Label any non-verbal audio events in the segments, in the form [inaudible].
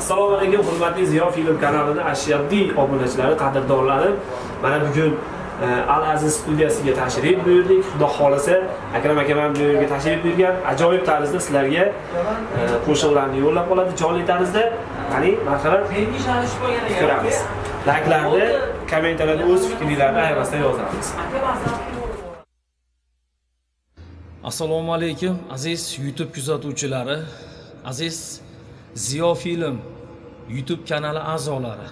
assalomu alaykum hurmatli ziyo film kanalini ashaddiy obunachilari qadrdonlari mana bugun e, al aziz studiyasiga tashrif buyurdik. Xudo xohlasa akram akam ham bu yerga tashrif buyurgan ajoyib tarzda sizlarga e, qo'shiqlarni yo'llab qoladi jonli tarzda. Qani marhamat. Ko'ramiz. Layklarni kommentariyada o'z fikringlarni ayirmasdan yozamiz. Assalomu alaykum aziz youtube kuzatuvchilari. Aziz ziyo film youtube kanali a'zolari.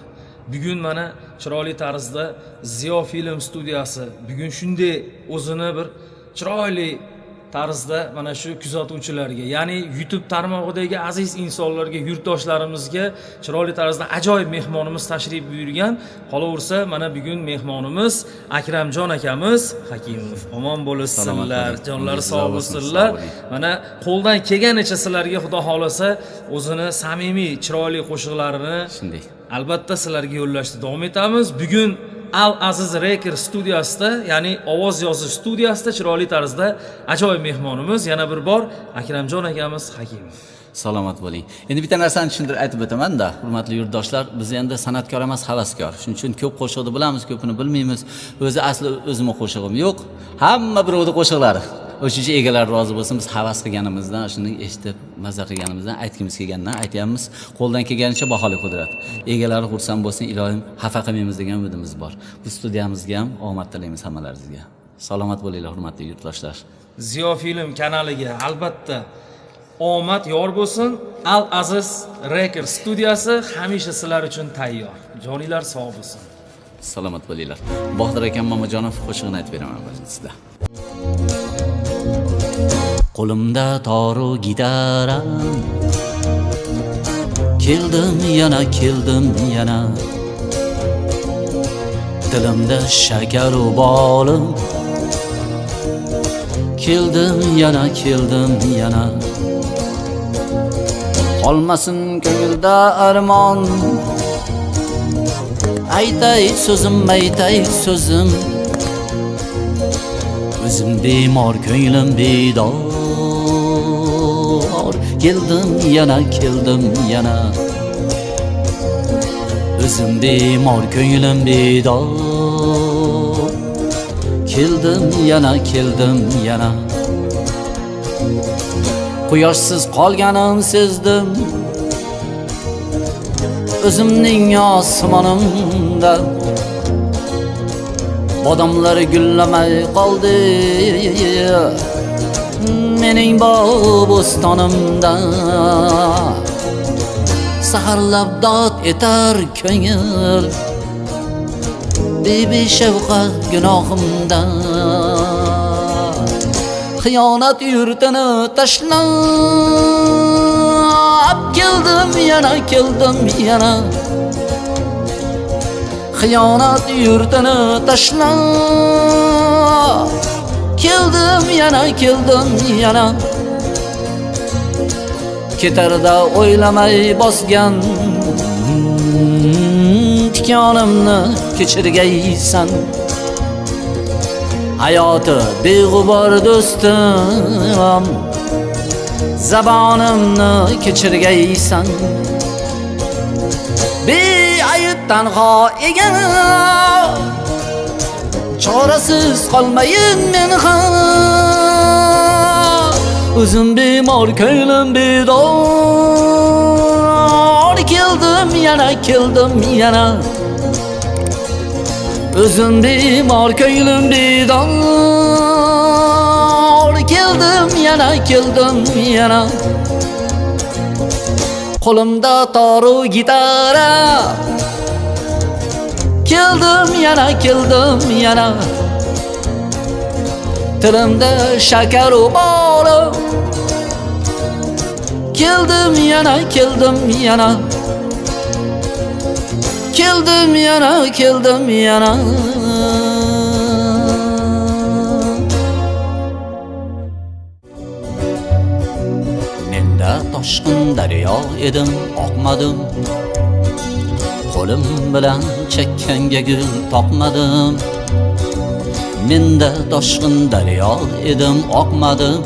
Bugun mana chiroyli tarzda ziyo film studiyasi. Bugun shunday o'zini bir chiroyli tarzda mana shu kuzatuvchilarga ya'ni youtube tarmog'idagi aziz insonlarga yurtdoshlarimizga chiroyli tarzda ajoyib mehmonimiz tashrif buyurgan qolaversa mana bugun mehmonimiz akramjon akamiz hakimov. Omon bo'lsinlar jonlari sog' bo'lsinlar. Mana qo'ldan kelganicha sizlarga xudo xohlasa o'zini samimiy chiroyli qo'shiqlarini shunday. albatta sizlarga yo'llashda davom etamiz. Bugun al aziz reker studiyasida ya'ni ovoz yozish studiyasida chiroyli tarzda ajoyib mehmonimiz yana bir bor akramjon akamiz hakimov salomat bo'ling. Endi bitta narsani tushuntirib aytib o'tamanda hurmatli yurtdoshlar biz endi san'atkor emas havaskor. Shuning uchun ko'p qo'shiqni bilamiz ko'pini bilmaymiz. O'zi asli o'zimni qo'shig'im yo'q. Hamma birovni qo'shiqlari. O'sha uchun egalar rozi bo'lsin biz havas qilganimizdan shuni eshitib mazza qilganimizdan aytgimiz kelgandan aytyapmiz. Qo'ldan kelganicha baholi qudrat. Egalari xursand bo'lsin ilohim xafa qilmaymiz degan umidimiz bor. Bu studiyamizga ham omad tilaymiz hammalaringizga. Salomat bo'linglar hurmatli yurtdoshlar. Ziyo film kanaliga albatta. Omad yor bo'lsin. Al aziz reker studiyasi hamisha sizlar uchun tayyor. Joninglar sog' bo'lsin. Salomat bo'linglar. Botir akam mamajonov qo'shig'ini aytib beraman sizda qo'limda toru gitaram. Keldim yana keldim yana. Dilimda shakaru bolim. Keldim yana keldim yana. Qolmasin ko'ngilda armon aytay so'zim aytay so'zim o'zim bemor ko'nglim bedor keldim yana keldim yana. O'zim bemor ko'nglim bedor keldim yana keldim yana quyoshsiz qolganim sezdim. O'zimning osmonimda bodomlar gullamay qoldi. Mening bog' bo'stonimda saharlab dod etar ko'ngil. Bebeshafqat gunohimdan xiyonat yurtini tashlab keldim yana keldim yana. Xiyonat yurtini tashlab keldim yana keldim yana. Ketarda o'ylamay bosgan tikonimni kechirgaysan. Hayoti beg'ubor do'stim zabonimni kechirgaysan. Beayb tanho egan chorasiz qolmayin men ham. O'zim bemor ko'nglim bedor. Keldim yana keldim yana o'zim bemor ko'nglim bedor keldim yana keldim yana. Qo'limda toru gitara keldim yana keldim yana. Tilimda shakaru bolim keldim yana keldim yana keldim yana keldim yana. Menda toshqin daryo edim oqmadim qo'lim bilan chakkanga gul toqmadim menda toshqin daryo edim oqmadim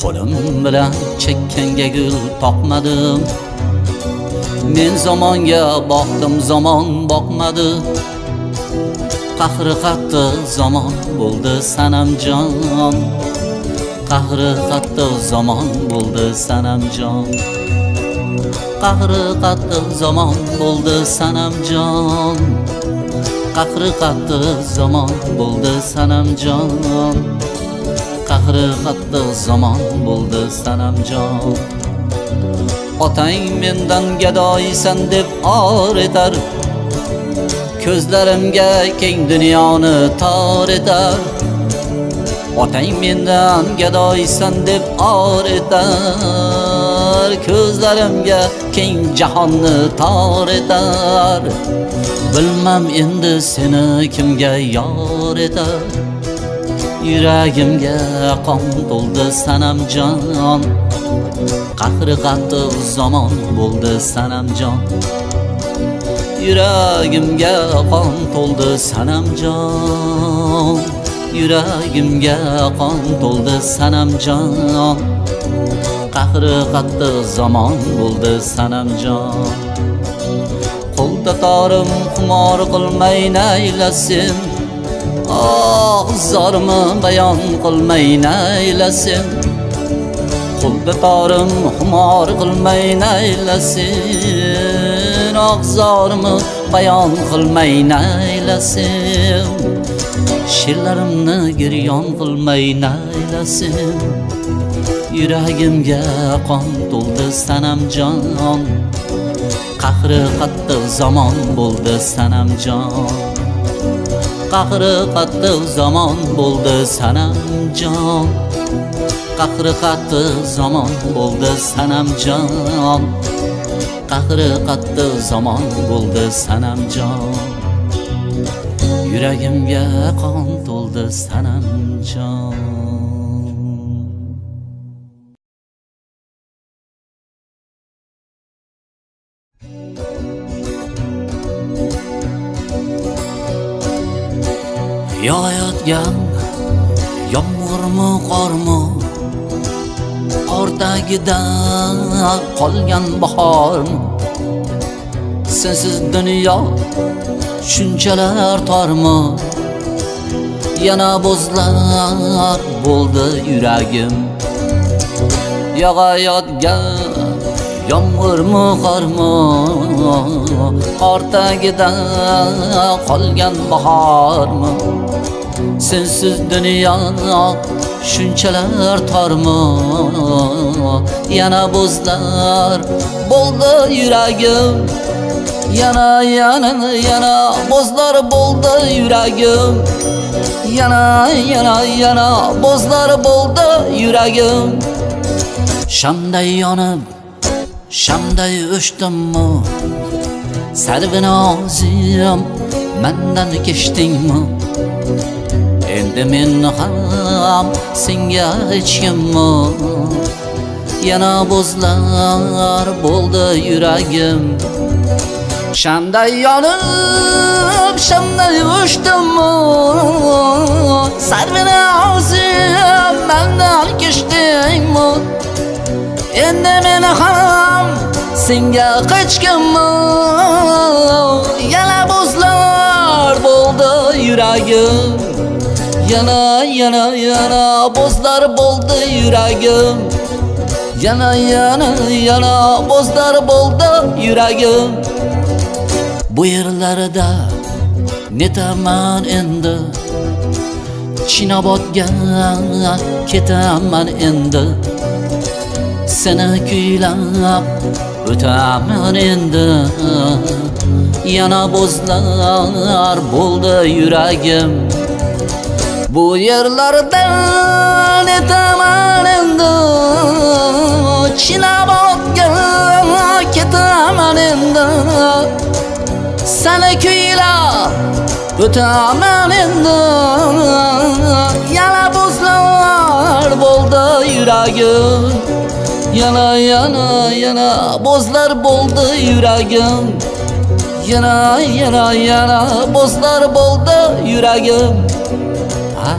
qo'lim bilan chakkanga gul toqmadim men zamonga boqdim zamon boqmadi. Qahri qattiq zamon bo'ldi sanamjon. Qahri qattiq zamon bo'ldi sanamjon. Qahri qattiq zamon bo'ldi sanamjon. Qahri qattiq zamon bo'ldi sanamjon. Qahri qattiq zamon bo'ldi sanamjon. Otang mendan gadoysan deb or etar. Ko'zlarimga keng dunyoni tor etar. Otang mendan gadoysan deb or etar. Ko'zlarimga keng jahonni tor etar. Bilmam endi seni kimga yor etar. Yuragimga qon to'ldi sanamjon qahri qattiq zamon bo'ldi sanamjon. Yuragimga qon to'ldi sanamjon. Yuragimga qon to'ldi sanamjon. Qahri qattiq zamon bo'ldi sanamjon. Qo'lda torim xumor qilmay naylasin. Oh zormi bayon qilmay naylasin. Qo'lda torim xumor qilmay naylasin. Oh bayon qilmay naylasin. She'rlarimni giryon qilmay naylasin. Yuragimga qon to'ldi sanamjon qahri qattiq zamon bo'ldi sanamjon qahri qattiq zamon bo'ldi sanamjon qahri qattiq zamon bo'ldi sanamjon. Qahri qattiq zamon bo'ldi sanamjon. Yuragimga qon to'ldi sanamjon. Yog'ayotgan yomg'irmi qormi? O'rtagida qolgan bahor. Sensiz dunyo shunchalar tormi? Yana bo'zlar bo'ldi yuragim. Yog'ayotgan yomg'irmi qormi ortagida qolgan bahormi? Sensiz dunyo shunchalar tormi yana bo'zlar bo'ldi yuragim yana yana yana bo'zlar bo'ldi yuragim yana yana yana bo'zlar bo'ldi yuragim shamday yonib shamday o'chdimmi sarvinozim mandan kechdingmi Demin ham senga hech kim Yana buzlar bo'ldi yuragim Shanday yonib, shanday uchdim Sarvina ozim, mandan kishdim Endi men ham senga hech kim Yana buzlar bo'ldi yuragim yana yana yana bo'zlar bo'ldi yuragim yana yana yana bo'zlar bo'ldi yuragim bu yerlarda netaman endi chinobodga ketaman endi seni kuylab o'taman endi yana bo'zlar bo'ldi yuragim bu yerlardan netaman endi chinobodga ketaman endi seni kuylab o'taman endi yana bo'zlar bo'ldi yuragim yana yana yana bo'zlar bo'ldi yuragim yana yana yana bo'zlar bo'ldi yuragim La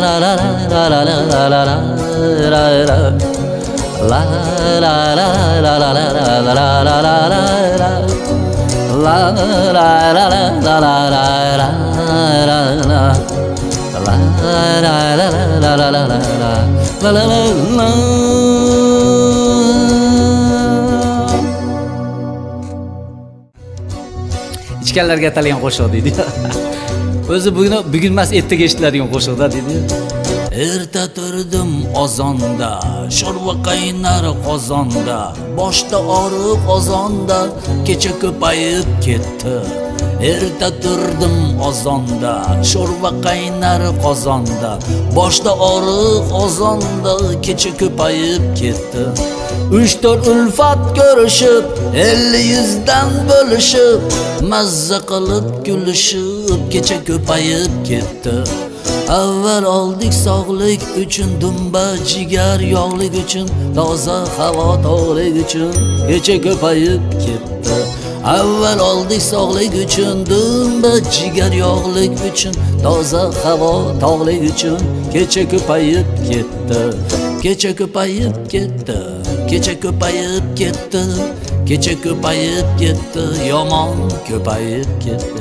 la la la la la la la la la. La la la la la la la la la la. La la la la la la la la la la. La la la la la la la la la la. Ich kälter geht ichganlarga atalang qo'shiq deydi o'zi bugun bugun emas ertaga eshitiladigan qo'shiqda deydi erta turdim ozonda sho'rva qaynar qozonda boshda og'riq ozonda kecha ko'payib ketdi. Erta turdim ozonda sho'rva qaynar qozonda. Boshda og'riq ozonda kecha ko'payib ketdi. Uch to'rt ulfat ko'rishib elli yuzdan bo'lishib mazza qilib kulishib kecha ko'payib ketdi. Avval oldik sog'lik uchun dumba jigar yog'lik uchun toza havo tog'lik uchun kecha ko'payib ketdi. Avval oldik sog'lik uchun dumba jigar yog'lik uchun. Toza havo tog'lik uchun kecha ko'payib ketdi kecha ko'payib ketdi kecha ko'payib ketdi kecha ko'payib ketdi yomon ko'payib ketdi.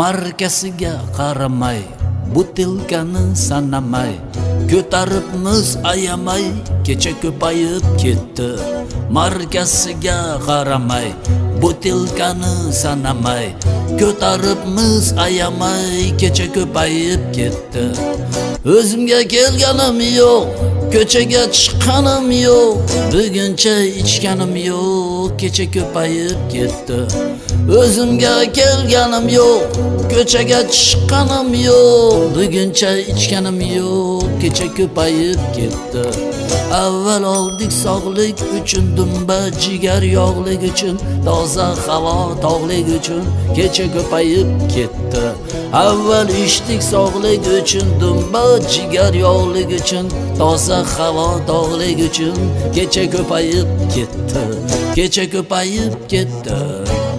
Markasiga qaramay butilkani sanamay ko'taribmiz ayamay kecha ko'payib ketdi. Markasiga qaramay butilkani sanamay ko'taribmiz ayamay kecha ko'payib ketdi. O'zimga kelganim yo'q ko'chaga chiqqanim yo'q buguncha ichganim yo'q kecha ko'payib ketdi. O'zimga kelganim yo'q ko'chaga chiqqanim yo'q. Buguncha ichganim yo'q. Kecha ko'payib ketdi. Avval oldik sog'lik uchun dumba jigar yog'lik uchun toza havo tog'lik uchun kecha ko'payib ketdi. Avval ichdik sog'lik uchun dumba jigar yog'lik uchun toza havo tog'lik uchun kecha ko'payib ketdi. Kecha ko'payib ketdi.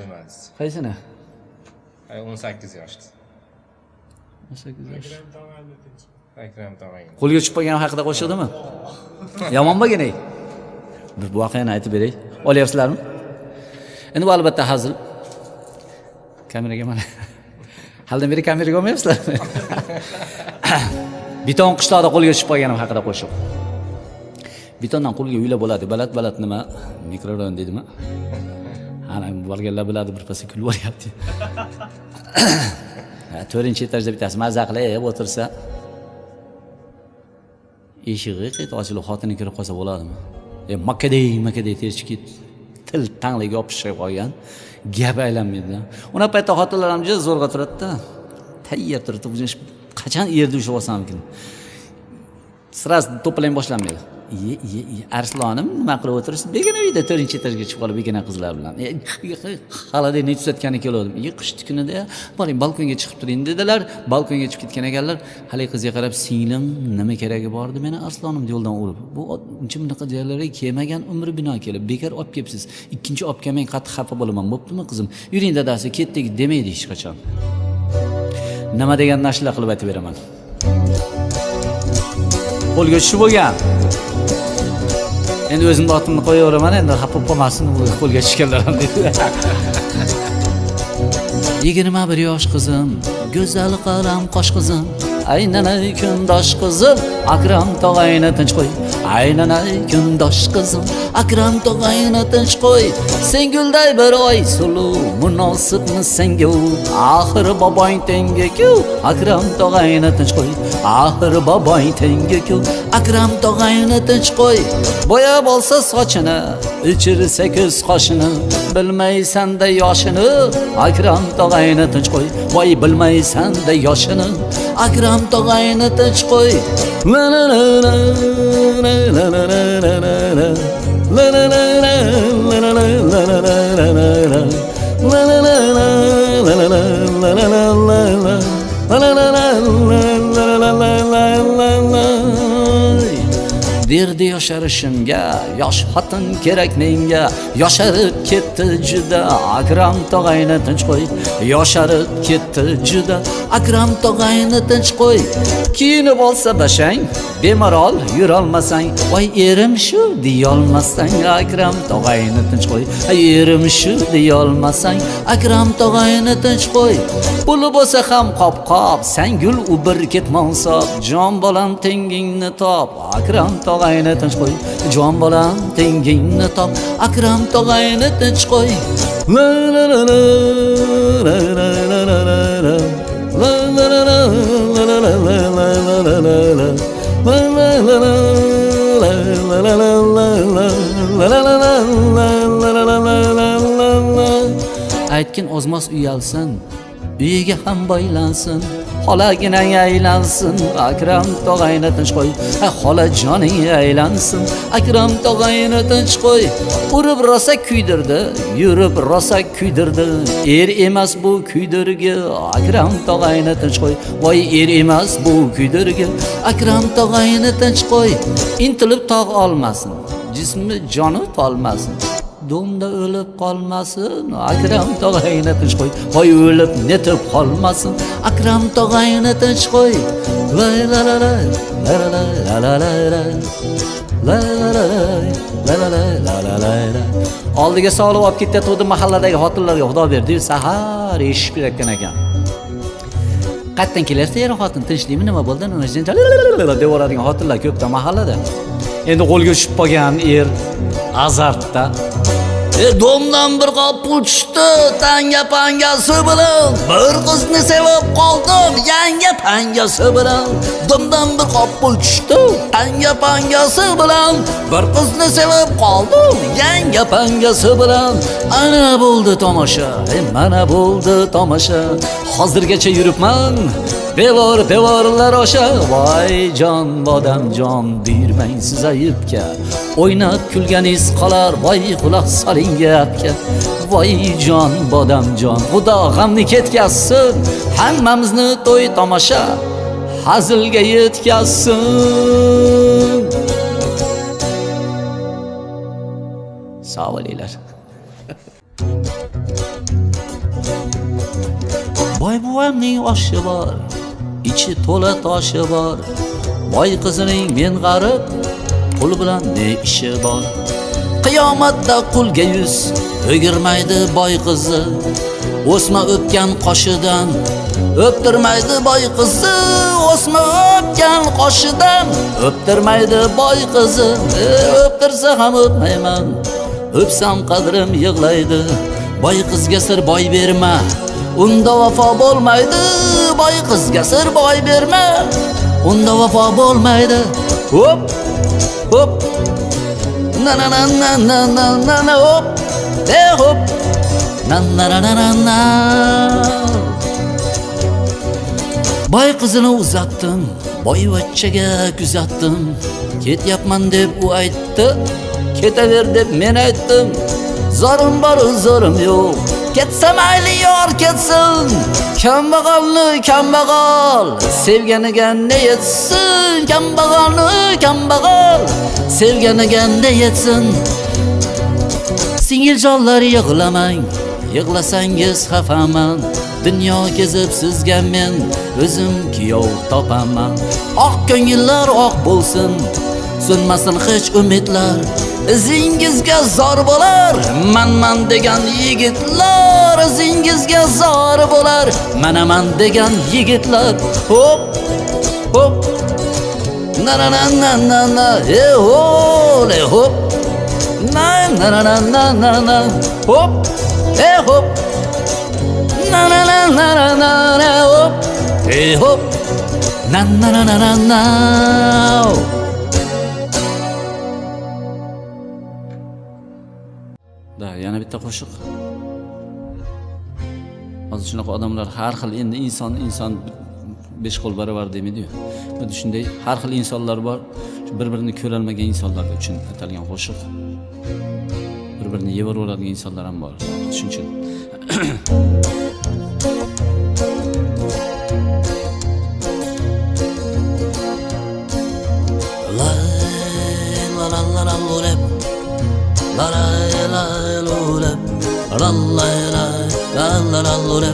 Nargini aytib qo'ymadi. Qaysini? Ay 18 yoshda. 18 yosh. Akram tog'ang. Qo'lga tushib qolgan haqida qo'shiqdimi? Yomon bo'lgan ey. Bir voqeani aytib beray. Olyapsizlarmi? Endi bu albatta hazil. Kameraga mana. Haldan beri kameraga olmayapsizlarmi? [laughs] Biton qishloqda qo'lga tushib qolganim haqida qo'shiq. Bitondan qo'lga uylar bo'ladi. Balat balat nima? Mikrorayon deydimi? Ana borganlar biladi birpasda kulib yuboryapti. [coughs] Ha, to'rtinchi etajda bittasi mazza qilib o'tirsa, eshigi qayta ochilib xotini kirib qolsa bo'ladimi? E makkaday makkaday ketdi til tangliga yopishib qolgan gap aylanmaydi. unaqa paytda xotinlar ham juda zo'rg'a turadida Tayyor turibdi. Bu qachon yerda ushlab olsamikin Sraz to'plang boshlanmaydi. Iye, iye, iye, Arslonim nima qilib o'tiribsiz? begina uyda 4-etajga chiqib qolib begina qizlar bilan. E, Xalada tuzatgani keldim. Iye, qishni kunida boring balkonga chiqib turing dedilar. Balkonga chiqib ketgan ekanlar. haligi qizga qarab, "Singlim, nima keragi bor edi meni Arslonim yo'ldan urib. Bu uncha bunaqa joylarga kelmagan umri bino kelib, bekor olib kelibsiz. Ikkinchi olib kelmang qattiq xafa bo'laman. Bo'ptimi qizim? Yuring dadasi, ketdik demaydi hech qachon." Nima degan ashula qilib aytib beraman. Qo'lga tushib bo'lgan. Endi o'zimni otimni qo'yaveraman, endi xafa bo'lib qolmasin, bu qo'lga tushganlar ham dedi. 21 yosh qizim, go'zal qalam qosh qizim, aylanay kundosh qizim, Akram tog'ayni tinch qo'y. Aylanay kundosh qizim, Akram tog'ayni tinch qo'y. Sen gulday bir oy sulu, munosibmi senga? Axir boboing tenga-ku, Akram tog'ayni tinch qo'y. Axir boboing tengiku Akram tog'ayni tinch qo'y. Bo'yab olsa sochini, ichirsa ko'z qoshini bilmaysanda yoshini akram tog'ayni tinch qo'y voy bilmaysanda yoshini akram tog'ayni tinch qo'y la la la la la la la la la la la La la la la la la la la la la la la la La la la la la la la la la la la la La la la la la berdi yosharishimga yosh xotin kerak menga. Yosharib ketdi juda akram tog'ayni tinch qo'y. Yosharib ketdi juda akram tog'ayni tinch qo'y. Kiyinib olsa bashang bemalol yurolmasang. Voy erim shu deyolmasang akram tog'ayni tinch qo'y. Erim shu deyolmasang akram tog'ayni tinch qo'y. Puli bo'lsa ham qop qop sangul u bir ketmonsob jon bolam tengingni top akram tog'ayni tinch qo'y jon bolam tengingni top akram tog'ayni tinch qo'y la la la la la la la la la la La la la la la la la la la la la la la La la la la la la la la la la La la la la la la la la la la la Aytgin ozmas uyalsin uyiga ham boylansin xolagina aylansin akram tog'ayni tinch qo'y. Ay xolajoning aylansin akram tog'ayni tinch qo'y. Urib rosa kuydirdi yurib rosa kuydirdi. Er emas bu kuydirgi. Akram tog'ayni tinch qo'y. Voy er emas bu kuydirgi. Akram tog'ayni tinch qo'y. Intilib tog' olmasin. Jismi joni tolmasin. Domda o'lib qolmasin akram tog'ayni tinch qo'y voy o'lib netib qolmasin akram tog'ayni tinch qo'y la la la la la la la la la la La la la la la la la la la la la oldiga solib olib ketayotgandi mahalladagi xotinlarga xudo berdi sahar eshitib kelayotgan ekan qayerdan kelyapti er xotin tinchlikmi nima bo'ldi nima deb yuboradigan xotinlar ko'pda mahallada endi qo'lga tushib qolgan er azartda E, domdan bir qop pul tushdi. Tanga pangasi bilan bir qizni sevib qoldim. Yanga pangasi bilan domdan bir qop pul tushdi. Tanga pangasi bilan bir qizni sevib qoldim. Yanga pangasi bilan ana bo'ldi tomosha. E, mana bo'ldi tomosha. Hozirgacha yuribman. Devor devorlar osha voy jon bodamjon buyurmang siz ayibga. O'ynab kulganingiz qolar voy quloq soling gapga voy jon bodamjon xudo g'amni ketkazsin hammamizni to'y tomosha hazilga yetkazsin. Sog' bo'linglar. Boy buvamning oshi bor. Ichi to'la toshi bor. Boy qizining men g'arib pul bilan ne ishi bor. Qiyomatda qulga yuz o'girmaydi boy qizi. O'sma o'pgan qoshidan o'ptirmaydi boy qizi. O'sma o'pgan qoshidan o'ptirmaydi boy qizi. E, o'ptirsa ham o'pmayman o'psam qadrim yig'laydi. Boy qizga sir boy berma. Unda vafo bo'lmaydi boy qizga sir boy berma. Unda vafo bo'lmaydi. Hop hop na na na na na na na na hop e hop na na na na na na. Boy qizini uzatdim boyvachchaga kuzatdim. Ketyapman deb u aytdi. Ketaver deb men aytdim. Zorim bor zorim yo'q. Ketsa mayli yor ketsin. Kambag'alni kambag'al sevganiga ne yetsin? Kambag'alni kambag'al sevganiga ne yetsin? Singiljonlar yig'lamang yig'lasangiz xafaman. Dunyo kezib sizga men o'zim kuyov topaman. Oq ko'ngillar oq bo'lsin so'nmasin hech umidlar. İzingizga zor bo'lar manman degan yigitlar izingizga zor bo'lar manaman degan yigitlar hop hop na na na na na na e hole hop na na na na na na na hop e hop na na na na na na na hop e hop na na na na na na yana bitta qo'shiq. Hozir shunaqa odamlar har xil endi inson inson besh qo'l barobar demaydiyu xuddi shunday har xil insonlar bor. Bir birini ko'rolmagan insonlar uchun atalgan qo'shiq. Bir birini yeyveraveradigan insonlar ham bor. Shuning uchun. [clears throat] La la la la la la.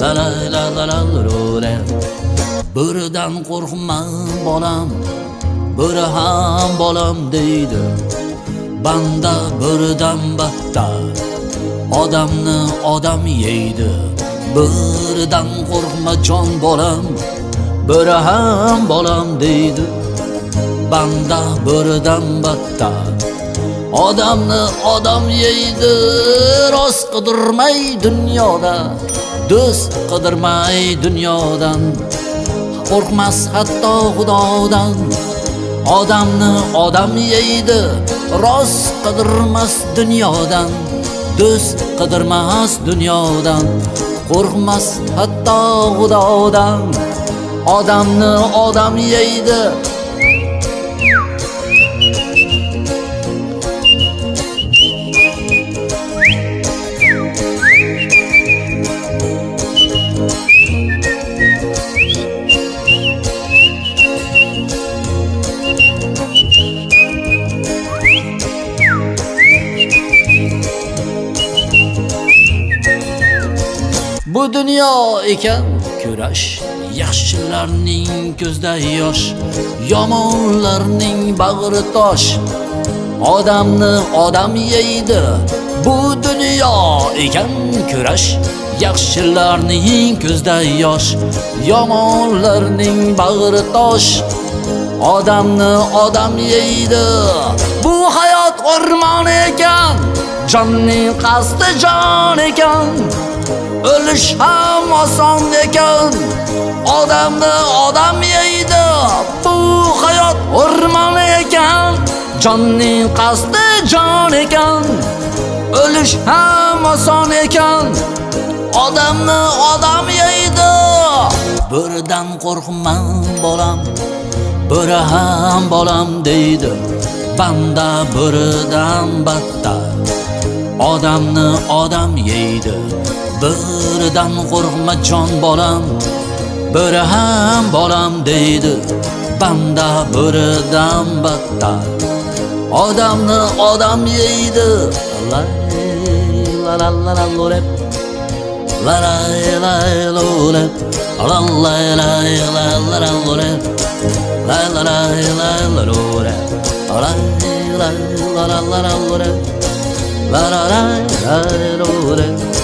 La la la la la lore. Biridan qo'rqma bolam, biri ham bolam deydi. Banda biridan battar, odamni odam yeydi. Biridan qo'rqma jon bolam, biri ham bolam deydi. Banda biridan battar Odamni odam yeydi Rost qidirmay dunyoda Do'st qidirmay dunyodan. Qo'rqmas hatto xudodan Odamni odam yeydi Rost qidirmas dunyodan Do'st qidirmas dunyodan. Qo'rqmas hatto xudodan Odamni odam yeydi Bu dunyo ekan. Kurash Yaxshilarning ko'zda yosh Yomonlarning bag'ri tosh. Odamni odam yeydi Bu dunyo ekan. Kurash Yaxshilarning ko'zda yosh Yomonlarning bag'ri tosh. Odamni odam yeydi Bu hayot o'rmon ekan. Jonning qasdi jon ekan. O'lish ham oson ekan. Odamni odam yeydi. Bu hayot o'rmon ekan. Jonning qasdi jon ekan. O'lish ham oson ekan. Odamni odam yeydi. Birdan qo'rqman bolam Biri ham bolam deydi. Banda biridan battar Odamni odam yeydi. Biridan qo'rqma jon bolam Biri ham bolam deydi Banda biridan battar Odamni odam yeydi La la la la la la La la la la la La la la la la la la La la la la la la La la la la la la la La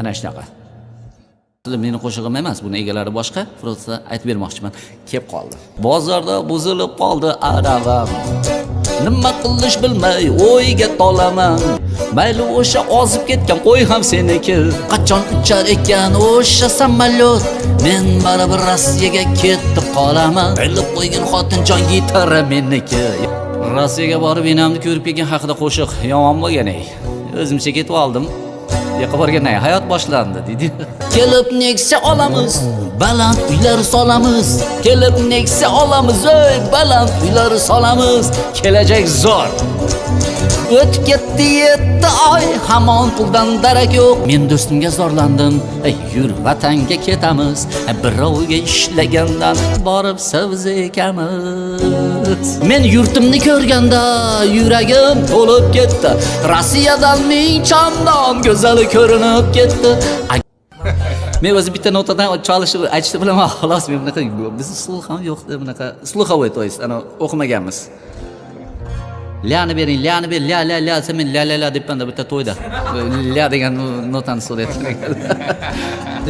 ana shunaqa. Meni qo'shig'im emas buni egalari boshqa. Просто aytib bermoqchiman. Kelib qoldi. Bozorda buzilib qoldi aravam nima qilish bilmay o'yga tolaman. Mayli o'sha ozib ketgan qo'y ham seniki. Qachon uchar ekan o'sha samolyot? Men baribir Rossiyaga ketib qolaman. Bilib qo'ygan xotinjon gitara meniki. Rossiyaga borib enamni ko'rib kelgan haqida qo'shiq yomon bo'lgan ey o'zimcha ketib oldim yoqqa borgandan keyin hayot boshlandi deydi. Kelib Nexia olamiz Baland uylar solamiz. Kelib nexia olamiz ey baland uylar solamiz. Kelajak zo'r. O'tib ketdi yetti oy hamon puldan darak yo'q. Men do'stimga zorlandim ey yur vatanga ketamiz. Birovga ishlagandan borib sabz ekamiz men yurtimni ko'rganda yuragim to'lib ketdi rossiyadan ming chandon go'zali ko'rinib ketdi men o'zi bitta notadan chalishni aytishni bilaman xolos men bunaqa bizni sluh ham yo'qda bunaqa sluhovой то есть ana o'qimaganmiz lyani bering lyani ber ля ля ля desa men ля ля ля debmanda bitta to'yda ля degan notani so'rayapti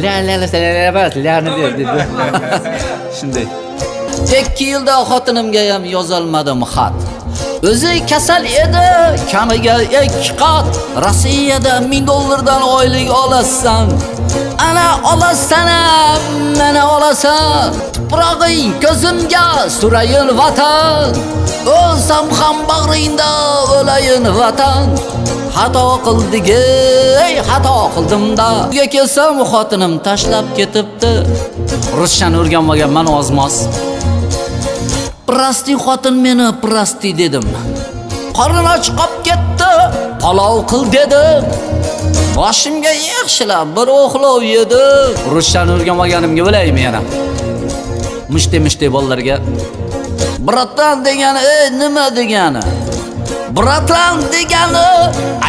ля ля ля ля ля emas lyani ber dedi shunday Ikki yilda xotinimga ham yozolmadim xat. O'zi kasal edi kamiga ikki qat. Rossiyada 1000 dollardan oylik olasan ana olasan mana olasan. Tuprog'ing ko'zimga surayin vatan. O'lsam ham bag'ringda o'layin vatan. Xato qildik ey xato qildimda uyga kelsam xotinim tashlab ketibdi. Ruschani o'rganmaganman ozmoz. Prosti xotin meni prosti dedim Qorin och qolib ketdi palov qil dedi. boshimga yaxshilab bir o'xlov yedi. ruschani o'rganmaganimga bilaymi yana mushti mushti bolalarga bratan degani ey nima degani bratan degani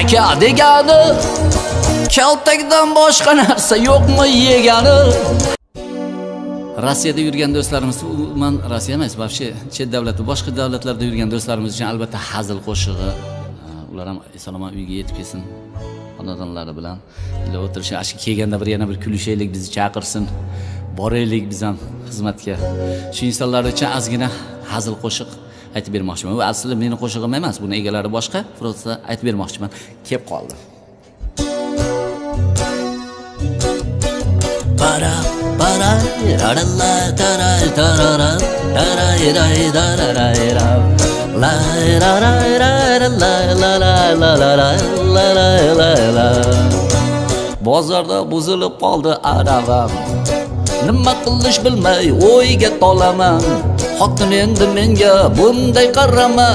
aka degani kaltakdan boshqa narsa yo'qmi yegani rossiyada yurgan do'stlarimiz umuman rossiya emas вообще chet davlatda boshqa davlatlarda yurgan do'stlarimiz uchun albatta hazil qo'shig'i ular ham eson omon uyga yetib kelsin xonadonlari bilan. Ila o'tirishi shu kelganda bir yana bir kulishaylik bizni chaqirsin boraylik biz ham xizmatga. Shu insonlar uchun ozgina hazil qo'shiq aytib bermoqchiman. Bu aslida meni qo'shig'im emas buni egalari boshqa просто aytib bermoqchiman. Kelib qoldi. Para para ra ra la ta ra ta ra ra ta la ra ra ra la la la la la la la la la. La bozorda buzilib qoldi aravam nima qilish bilmay o'yga tolaman. Xotin endi menga bunday qarama.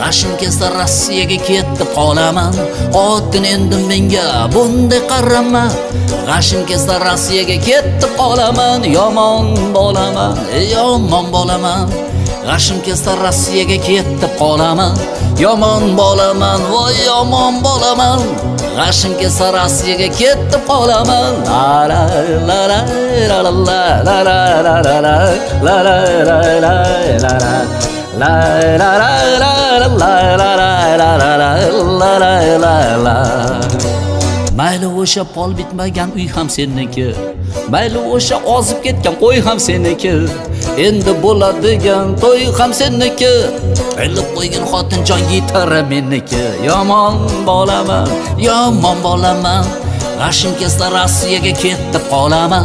G'ashim kelsa rossiyaga ketib qolaman xotin endi menga bunday qarama g'ashim kelsa rossiyaga ketib qolaman yomon bolaman yomon bolaman g'ashim kelsa rossiyaga ketib qolaman yomon bolaman voy yomon bolaman g'ashim kelsa rossiyaga ketib qolaman la la la la la la la la la la la la la la mayli o'sha pol bitmagan uy ham seniki mayli o'sha ozib ketgan qo'y ham seniki endi bo'ladigan to'y ham seniki bilib qo'ygin xotinjon yitari meniki yomon bolaman yomon bolaman rashinka rossiyaga ketib qolaman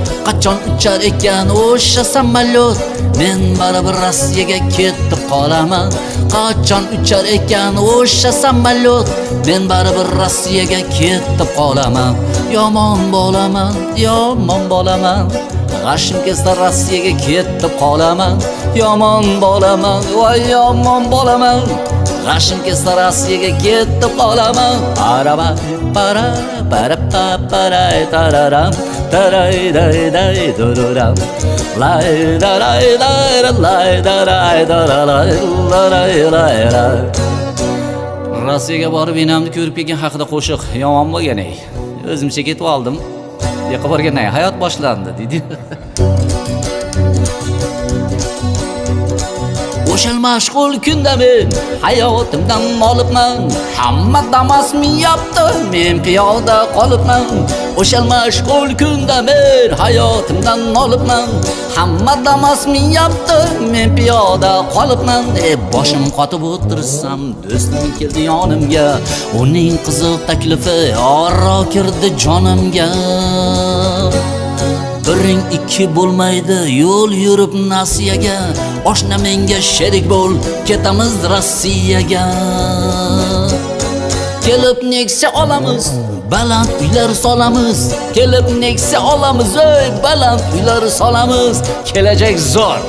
qachon uchar ekan o'sha samolyot? Men baribir rossiyaga ketib qolaman. Qachon uchar ekan o'sha samolyot? Men baribir rossiyaga ketib qolaman. Yomon bolaman yomon bolaman. G'ashim kelsa rossiyaga ketib qolaman. Yomon bolaman voy yomon bolaman. G'ashim kelsa rossiyaga ketib qolaman araba para para pa para tararam taray day day dururam. Lay daray day lay daray daray da lay lay. Lay rossiyaga borib enamni ko'rib kelgan haqida qo'shiq yomon bo'lgan ey. O'zimcha ketib oldim. Yoqqa borgandan hayot boshlandi deydi [laughs] o'shal mashg'ul kunda men hayotimdan olibman hamma damas minyapti men piyoda qolibman. O'shal mashg'ul kunda men hayotimdan olibman hamma damas minyapti men piyoda qolibman. E boshim qotib o'tirsam do'stim keldi yonimga uning qiziq taklifi oro kirdi jonimga. Biring ikki bo'lmaydi. Yo'l yurib nasiyaga oshna menga sherik bo'l ketamiz rossiyaga. Kelib nexia olamiz baland uylar solamiz. Kelib nexia olamiz ey baland uylar solamiz. Kelajak zo'r.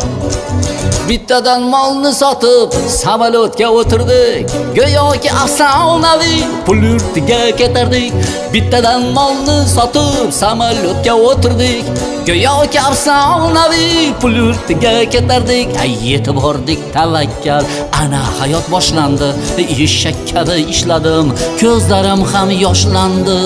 Bittadan molni sotib samolyotga o'tirdik. Go'yoki afsonaviy pul yurtiga ketardik. Bittadan molni sotib samolyotga o'tirdik. Go'yoki afsonaviy pul yurtiga ketardik. Ay yetib bordik tavakkal. Ana hayot boshlandi. Eshak kabi ishladim ko'zlarim ham yoshlandi.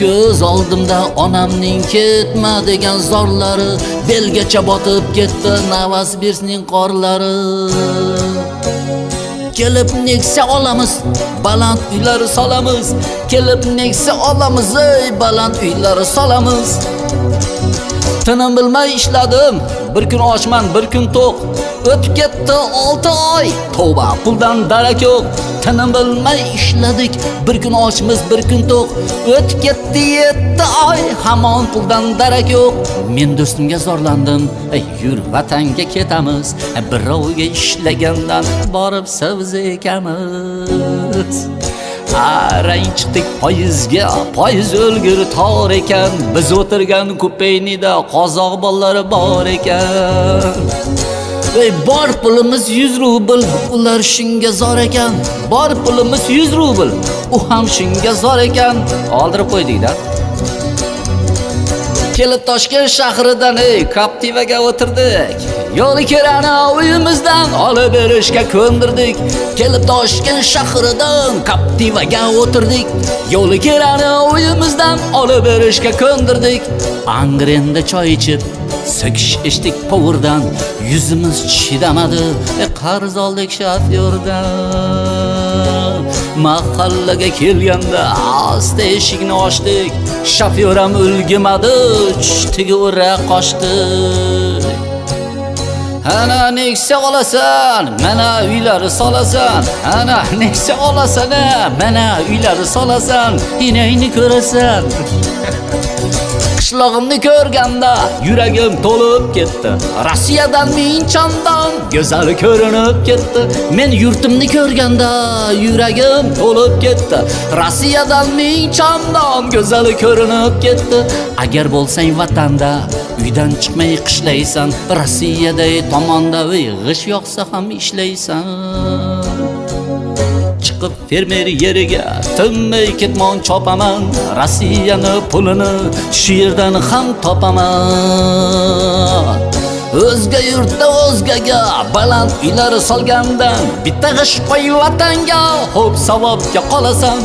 Ko'z oldimda onamning ketma degan zorlari belgacha botib ketdi Novosibirskning qorlari. Kelib neksa olamiz baland uylar solamiz. Kelib neksa olamiz ey baland uylar solamiz. Tinim bilmay ishladim. Bir kun ochman bir kun to'q. O'tib ketdi 6 oy. Tavba puldan darak yo'q. Tinim bilmay ishladik. Bir kun ochmiz bir kun to'q. O'tib ketdi 7 oy. Hamon puldan darak yo'q. Men do'stimga zorlandim. Ey yur vatanga ketamiz. Birovga ishlagandan borib savzi ekamiz. Arang chiqdik poyizga poyiz o'lgur tor ekan. Biz o'tirgan kupeynida qozoq bolalari bor ekan. Ey bor pulimiz 100 rubl ular shunga zor ekan. Bor pulimiz 100 rubl u ham shunga zor ekan. Oldirib qo'ydikda. Kelib toshkent shahridan ey kaptivaga o'tirdik. Yo'li kerani uyimizdan olib berishga ko'ndirdik. Kelib toshkent shahridan kaptivaga o'tirdik. Yo'li kerani uyimizdan olib berishga ko'ndirdik. Angrenda choy ichib so'kish ichdik povurdan yuzimiz chidamadi e, qarz oldik shofyordan. Mahallaga kelganda asta eshikni ochdik. Shofyor ham ulgimadi tushdiga o'ra qochdik. Ana neksa olasan? Mana uylari solasan. Ana neksa olasan mana uylari solasan. Inayni ko'rasan. Qishlog'imni ko'rganda. Yuragim to'lib ketdi. Rossiyadan ming chandon go'zal ko'rinib ketdi. Men yurtimni ko'rganda yuragim to'lib ketdi. Rossiyadan ming chandon go'zal ko'rinib ketdi. Agar bo'lsang vatanda uydan chiqmay qishlaysan. Rossiyada tomonda g'ish yoqsa ham ishlaysan chiqib fermer yeriga. Tinmay ketmon chopaman rossiyani pulini shu yerdan ham topaman. O'zga yurtda o'zgaga baland uylar solgandan bitta g'ish qo'y vatanga xo'p savobga qolasan.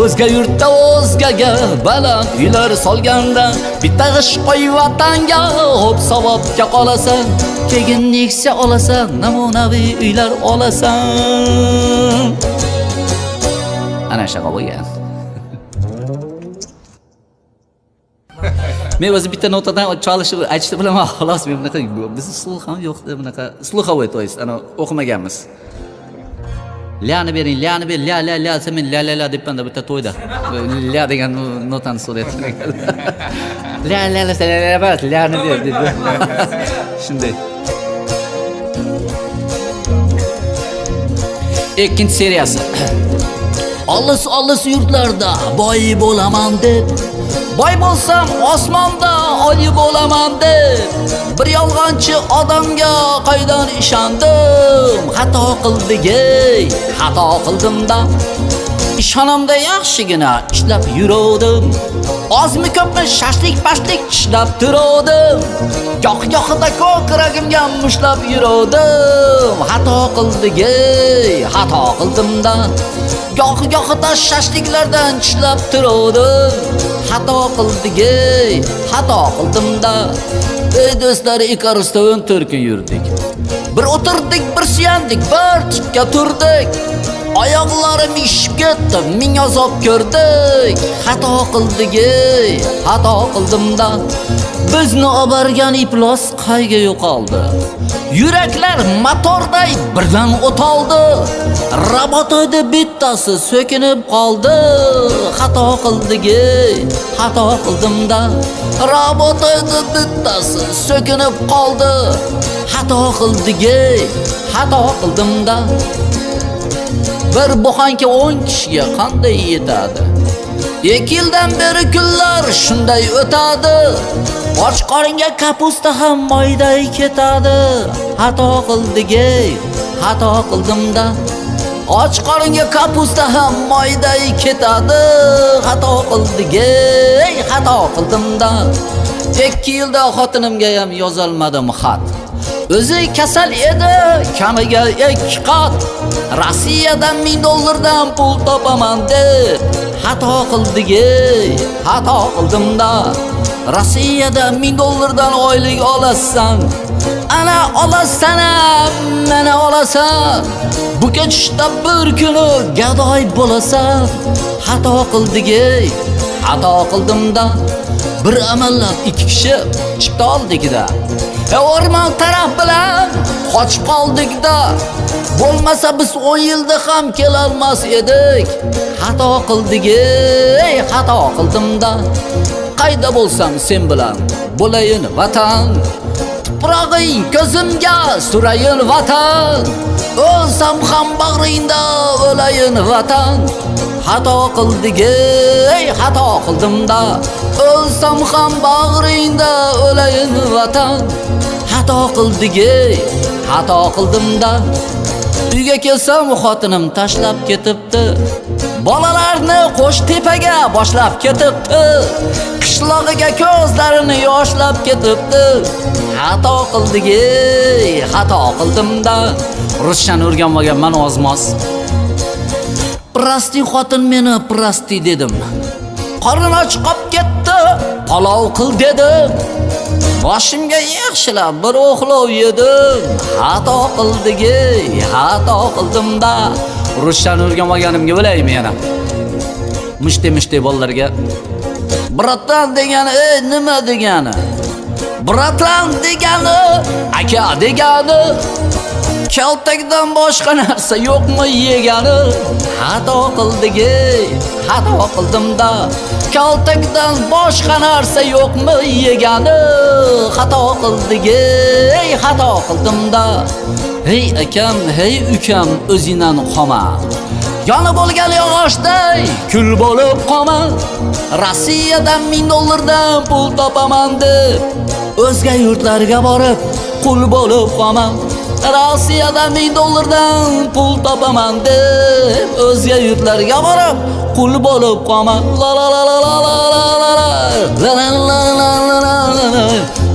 O'zga yurtda o'zgaga baland uylar solgandan bitta g'ish qo'y vatanga xo'p savobga qolasan. Keyin neksa olasan namunaviy uylar olasan. Ana shunaqa bo'lgan. Men o'zi bitta notadan chalishni aytishni bilaman xolos men bunaqa bizni sluh ham yo'qda bunaqa sluhovoy то есть ana o'qimaganmiz. Lyani bering lyani ber ля ля ля desa men ля ля ля debmanda bitta to'yda. Ля degan notani so'rayapti ля ля ля ля ля emas lyani ber dedi shunday. Ikkinchi seriyasi. Olis olis yurtlarda. Boy bo'laman deb. Boy bo'lsam osmonda oli bo'laman deb. Bir yolg'onchi odamga qaydan ishondim? Xato qildik ey xato qildimda ishonamda yaxshigina ishlab yuruvdim. Ozmi ko'pmi shashlik pashlik tishlab turuvdim. Goh gohida ko'kragimga mushlab yuruvdim. Xato qildigey xato qildimda goh gohida shashliklardan tishlab turuvdim. Xato qildigey xato qildimda ey do'stlar ikarusda o'n to'rt yurdik. Bir o'tirdik bir suyandik bir tikka turdik. Oyoqlarim ishib ketdi ming azob ko'rdik. Xato qildik xato qildimda bizni olib borgan iflos qayga yo'qoldi? Yuraklar motorday birdan o'toldi. Robot bittasi so'kinib qoldi. Xato qildik xato qildimda robot bittasi so'kinib qoldi xato qildigi xato qildimda bir buxanka 10 kishiga qanday yetadi? Ikki yildan beri kunlar shunday o'tadi. Och qoringa kapusta ham moyday ketadi. Xato qildigi xato qildimda och qoringa kapusta ham moyday ketadi. Xato qildigi xato qildimda 2 yilda xotinimga ham yozolmadim xat. O'zi kasal edi kamiga 2 qat. Rossiyadan 1000 dollardan pul topaman deb xato qildik ey xato qildimda rossiyada 1000 dollardan oylik olasan ana olasan mana olasan. Bu kechda bir kuni gadoy bo'lasan xato qildik ey xato qildimda bir amallab ikki kishi chipta oldikda e o'rmon taraf bilan qochib qoldikda bo'lmasa biz 10 yilda ham kelolmas edik. Xato qildik ey xato qildimda. Qayda bo'lsam sen bilan bo'layin vatan. Tuprog'ing ko'zimga surayin vatan. O'lsam ham bag'ringda o'layin vatan. Xato qildigi ey xato qildimda o'lsam ham bag'ringda o'layin vatan. Xato qildigi xato qildimda uyga kelsam xotinim tashlab ketibdi. Bolalarni qo'sh tepaga boshlab ketibdi qishlog'iga ko'zlarini yoshlab ketibdi xato qildigi xato qildimda ruschani o'rganmaganman ozmoz Prosti xotin meni prosti dedim. qorin och qolib ketdi, palov qil dedim. Boshimga yaxshilab bir o'xlov yedim. Xato qildigi xato qildimda Ruschani o'rganmaganimga bilaymi yana. Mishte bolalarga Bratan degani ey nima degani? Bratan degani aka degani? Kaltakdan boshqa narsa yo'qmi yegani? Xato qildik ey xato qildimda kaltakdan boshqa narsa yo'qmi yegani? Xato qildik ey xato qildimda hey akam hey ukam o'zingdan qolma yonib bo'lgan yog'ochday kul bo'lib qolma rossiyadan ming dollardan pul topaman deb o'zga yurtlarga borib qul bo'lib qolman rossiyadan ming dollardan pul topaman deb o'zga yurtlarga borib qul bo'lib qolman la la la la la la la la la la la la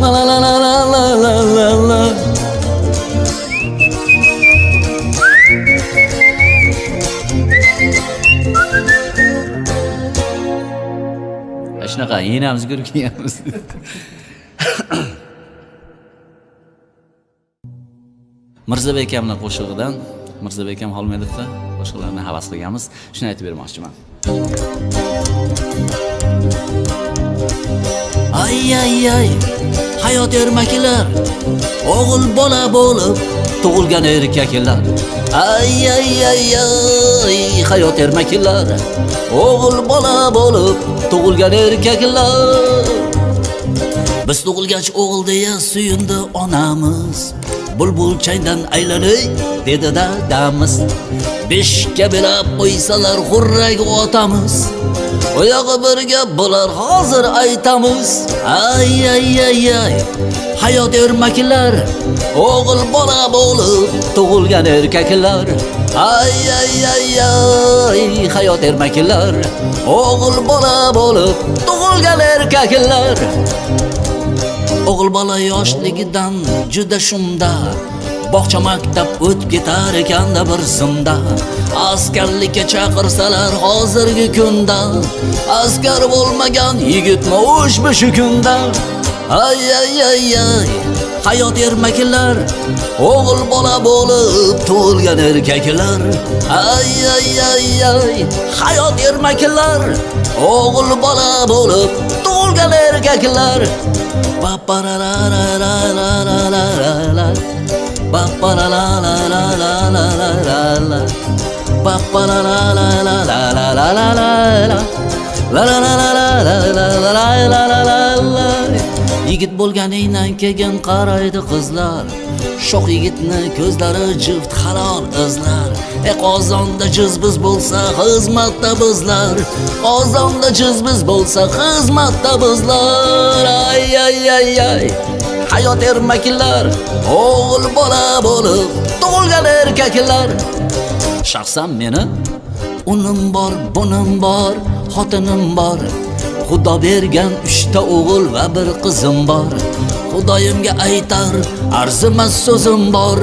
la la la la la la la shunaqa yenamiz ko'rib kelganmiz mirzabek akamni qo'shig'idan mirzabek akam xolmedovda boshqalarni havas qilganmiz. Shuni aytib bermoqchiman. Ay ay ay hayot ermaklar o'g'il bola bo'lib tug'ilgan erkaklar. Ay ay ay ay hayot ermaklar o'g'il bola bo'lib tug'ilgan erkaklar. Biz tug'ilgach o'g'il deya suyundi onamiz. Bulbul changdan aylanay dedi dadamiz beshikka belab qo'ysalar xurrak otamiz oyog'i birga bo'lar hozir aytamiz ay ay ay ay hayot ermaklar o'g'il bola bo'lib tug'ilgan erkaklar. Ay ay ay ay hayot ermaklar o'g'il bola bo'lib tug'ilgan erkaklar. O'g'il bola yoshligidan juda shunda. Bog'cha maktab o'tib ketar ekanda bir zimda. Askarlikka chaqirsalar hozirgi kunda. Askar bo'lmagan yigitmi ushbu shu kunda. Ay ay ay ay hayot ermaklar o'g'il bola bo'lib tug'ilgan erkaklar. Ay ay ay ay hayot ermaklar o'g'il bola bo'lib tug'ilgan erkaklar. ba ba la la la la la la la la ba ba la la la la la la la la la ba ba la la la la la la la la la la la la la la la la la la la Yigit bo'lganingdan keyin qaraydi qizlar. Shoh yigitni ko'zlari jift halol izlar e qozonda jizbiz bo'lsa xizmatda bizlar. Qozonda jizbiz bo'lsa xizmatda bizlar. Ay ay ay ay. Hayot ermaklar o'g'il bola bo'lib tug'ilgan erkaklar. Shaxsan meni unim bor bunim bor xotinim bor. Xudo bergan uchta o'g'il va bir qizim bor. Xudoyimga aytar arzimas so'zim bor.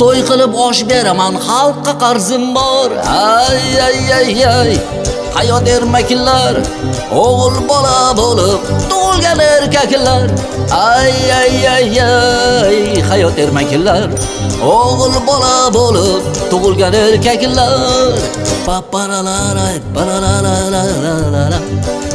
To'y qilib osh beraman xalqqa qarzim bor. Ay ay ay ay. Hayot ermaklar o'g'il bola bo'lib tug'ilgan erkaklar. Ay ay ay ay. Hayot ermaklar o'g'il bola bo'lib tug'ilgan erkaklar.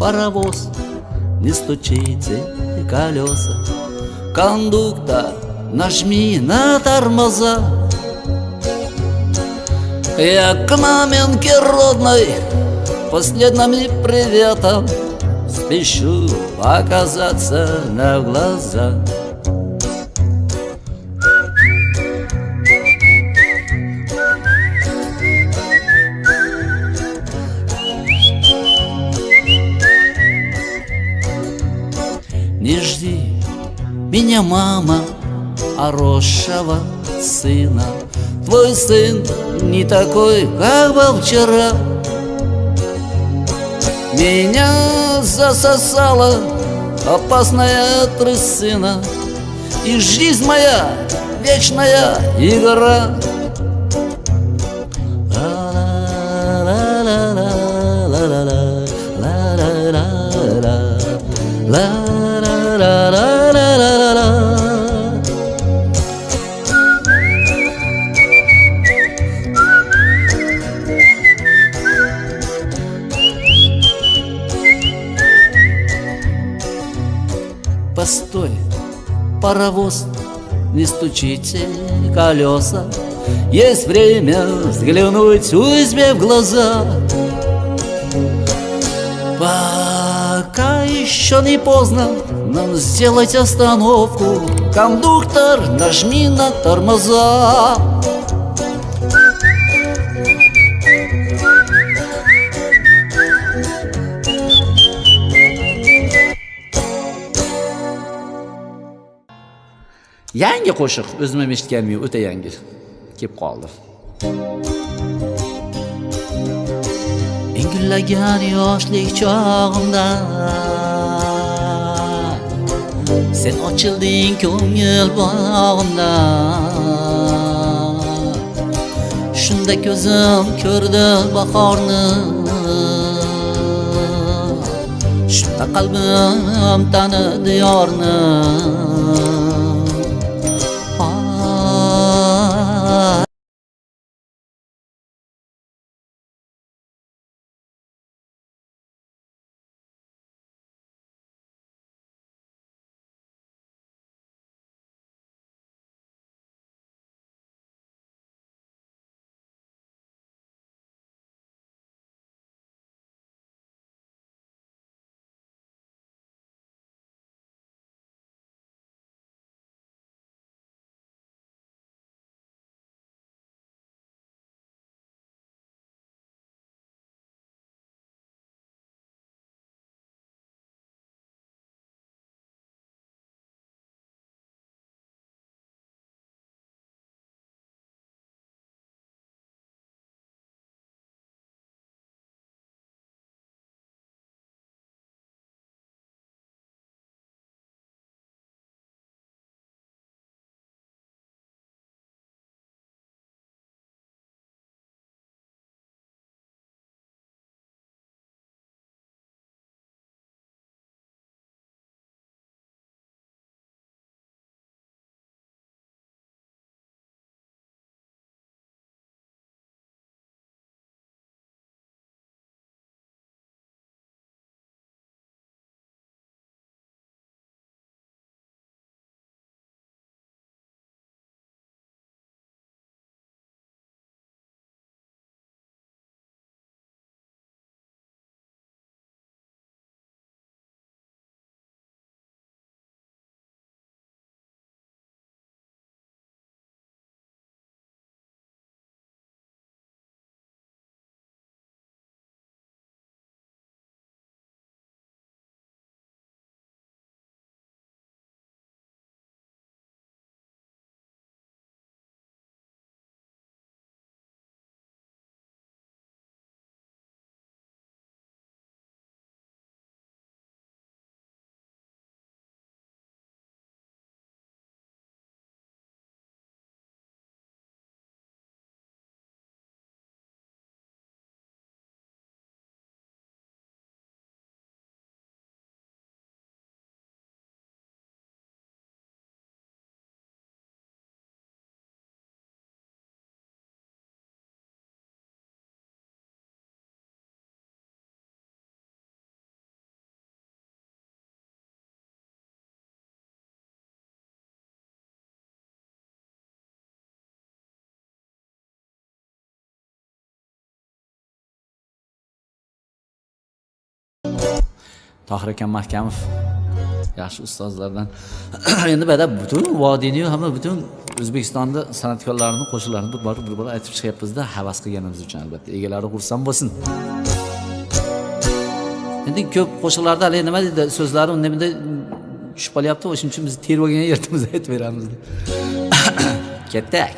паровоз, не стучите колеса. Кондуктор, нажми на тормоза. Я к маменьке родной последними приветом Спешу показаться на глаза. Мама, хорошего сына. Твой сын не такой, как был вчера. Меня засосала опасная трясина, И жизнь моя вечная игра. Паровоз, не стучите колеса. Есть время взглянуть узьме в глаза. Пока еще не поздно нам сделать остановку. Кондуктор, нажми на тормоза yangi qo'shiq. O'zim ham eshitganim yo'q o'ta yangi kelib qoldi. Ingillagan yoshlik chog'imda. Sen ochilding ko'ngil bog'imda. Shunda ko'zim ko'rdi bahorni. Shunda qalbim tanidi yorni. Tohir akam mahkamov. Yaxshi ustozlardan. [clears throat] Endi bada butun vodiyni hamma butun o'zbekistonni san'atkorlarini qo'shiqlarini bir bor bir bor aytib chiqyapmizda havas qilganimiz uchun albatta. Egalari xursand bo'lsin. Endi ko'p qo'shiqlarda haligi nima deydi so'zlari unda tushib qolyapti o'shaning uchun biz terib olgan yerimizni aytib beramiz [clears throat] ketdik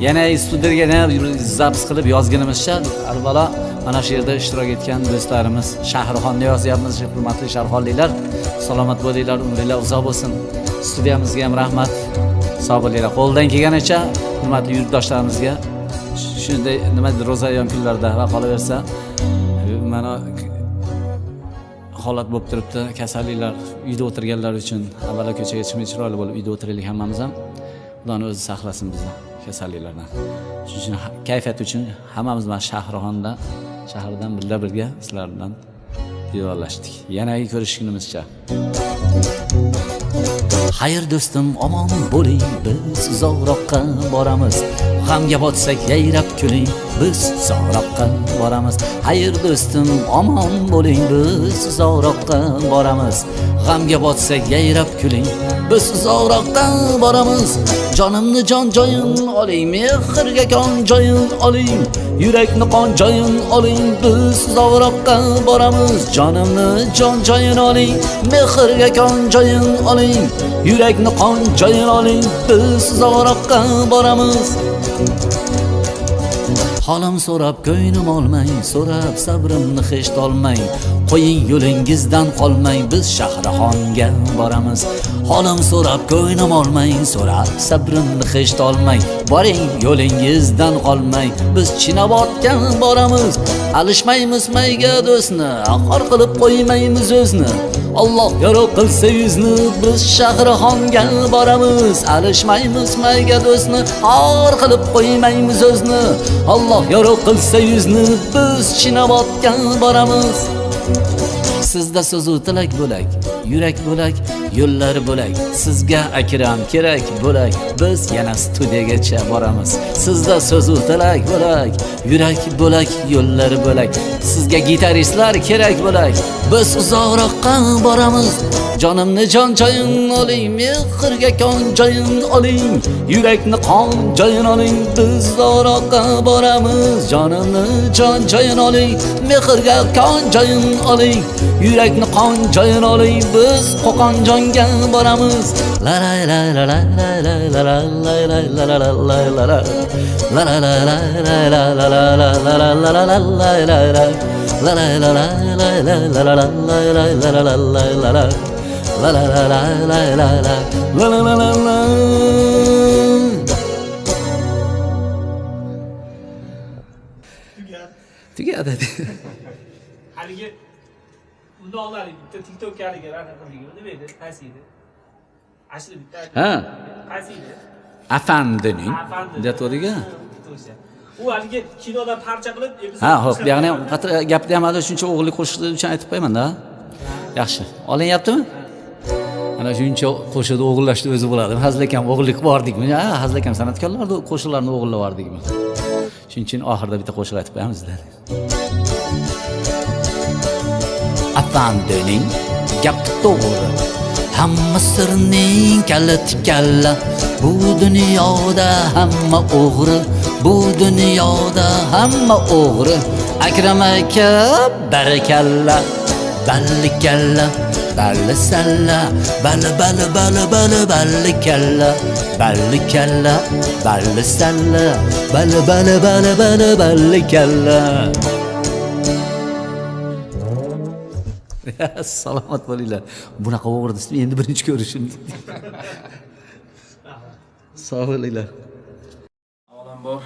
yana studiyaga yana zaps qilib yozganimizcha avvalo mana shu yerda ishtirok etgan do'stlarimiz shahrixonni yozyapmiz hurmatli shahrixonliklar. Salomat bo'linglar umringlar uzoq bo'lsin. Studiyamizga ham rahmat. Sog' bo'linglar. Qo'ldan kelganicha hurmatli yurtdoshlarimizga shunday nima deydi ro'zayyon kunlarda va qolaversa mana holat bo'lib turibdi. Kasalliklar uyda o'tirganlar uchun avvalo ko'chaga chiqmay chiroyli bo'lib uyda o'tiraylik hammamiz ham. Xudoni o'zi saqlasin bizni. Kasalliklardan. Shuning uchun kayfiyat uchun hammamiz mana shahrixondan shahardan birga birga sizlar bilan vidolashdik yanagi ko'rishgunimizcha. Xayr do'stim omon bo'ling biz uzoqroqqa boramiz. G'amga botsak yayrab kuling. Biz uzoqroqqa boramiz. Xayr do'stim omon bo'ling biz uzoqroqqa boramiz. G'amga botsa yayrab kuling biz uzoqroqdan boramiz. Jonimni jon joyin oling mehrga kon joyin oling. Yurakni qon joyin oling biz uzoqroqqa boramiz. Jonimni jon joyin oling mehrga kon joyin oling. Yurakni qon joyin oling biz uzoqroqqa boramiz. Holim so'rab ko'nglim olmang, so'rab sabrimni hech tolmang. Qo'ying yo'lingizdan qolmang, biz Shahrixonga boramiz. Holim so'rab ko'nglim olmang, so'rab sabrimni hech tolmang. Boring yo'lingizdan qolmang, biz Chinobodga boramiz. Alishmaymiz mayga do'stni, xor qilib qo'ymaymiz o'zni. Alloh yorug' qilsa yuzni biz Shahrixonga boramiz. Alishmaymiz mayga do'stni, xor qilib qo'ymaymiz o'zni. Alloh yorug' qilsa yuzni biz Chinobodga boramiz. Sizda so'zu tilak bo'lak, yurak bo'lak, yo'llar bo'lak. Sizga akram kerak bo'lak, biz yana studiyagacha boramiz. Sizda so'zu tilak bo'lak, yurak bo'lak, yo'llar bo'lak. Sizga gitaristlar kerak bo'lak, biz uzoqroqqa boramiz. Jonimni jon joyin oling, mehrga kon joyin oling, yurakni qon joyin oling, biz uzoqroqqa boramiz. Jonimni jon joyin oling, mehrga kon joyin oling, yurakni qon joyin oling, biz Qo'qonjonga boramiz. La la la la la la la la la la la la la la la la La la la together. haligi mundoqlar bitta tiktok haligilar nima edi qaysi edi ashula bitta ha. Qaysi edi afandining aytaveriga o'sha u haligi kinoda parcha qilib ha ho'p bu ham gapni ham hali shuncha o'g'irlik qo'shiqlari uchun aytib qo'ymanda. Yaxshi. Olinyaptimi ana shuncha qo'shiqni o'g'irlashni o'zi bo'ladimi hazil akam o'g'irlik bordikmi ha hazil akam san'atkorlarni qo'shiqlarini o'g'irlab yubordikmi shuning uchun oxirida bitta qo'shiq aytib qo'yamiz dedi afam döning gapni to'g'ri. Hamma sirning kaliti kalla. Bu dunyoda hamma o'g'ri. Bu dunyoda hamma o'g'ri. Akram aka barakalla balli kalla balli salla. Balli balli balli balli balli kalla. Balli kalla balli salla. Balli balli balli balli balli kalla. [laughs] salomat bo'linglar. Bunaqa o'g'irni endi birinchi ko'rishim. [laughs] Sog' bo'linglar. Avvalambor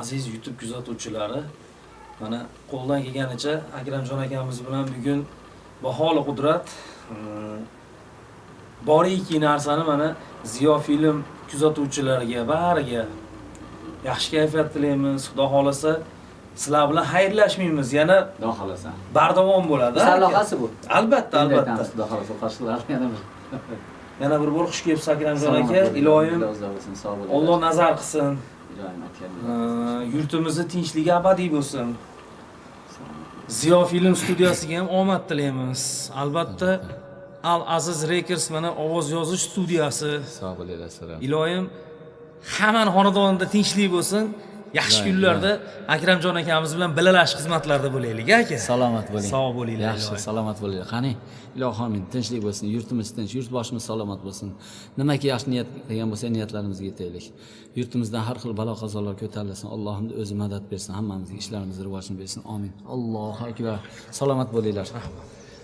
aziz youtube kuzatuvchilari mana qo'ldan kelganicha akramjon akamiz bilan bugun baholi qudrat mm, boriki narsani mana ziyo film kuzatuvchilariga bariga yaxshi kayfiyat tilaymiz. Xudo xohlasa sizlar bilan xayrlashmaymiz. Yana xudo xohlasa. Bardavom bo'ladi sarlavhasi bu. albatta albatta. xudo xohlasa qarshilar [laughs] [laughs] yana bir yana bir bor xush kelibsiz akramjon aka bo'ling olloh nazar qilsin. Yurtimizni tinchligi abadiy bo'lsin. Ziyo film studiyasiga ham omad tilaymiz. Albatta al aziz records mana ovoz yozish studiyasi. Sog' bo'linglar assalomu iloyim hammani xonadonida tinchlik bo'lsin yaxshi kunlarda akramjon akamiz bilan bilalash xizmatlarida bo'laylik aka. Salomat bo'ling. Sog' bo'linglar yaxshi salomat bo'linglar qani ilohi omin tinchlik bo'lsin yurtimiz tinch yurtboshimiz salomat bo'lsin. Nimaki yaxshi niyat qilgan bo'lsa niyatlarimizga yetaylik. Yurtimizdan har xil balo qazolar ko'tarilsin allohim o'zi madad bersin hammamizga ishlarimizni rivojini bersin. Omin allohu akbar. Salomat bo'linglar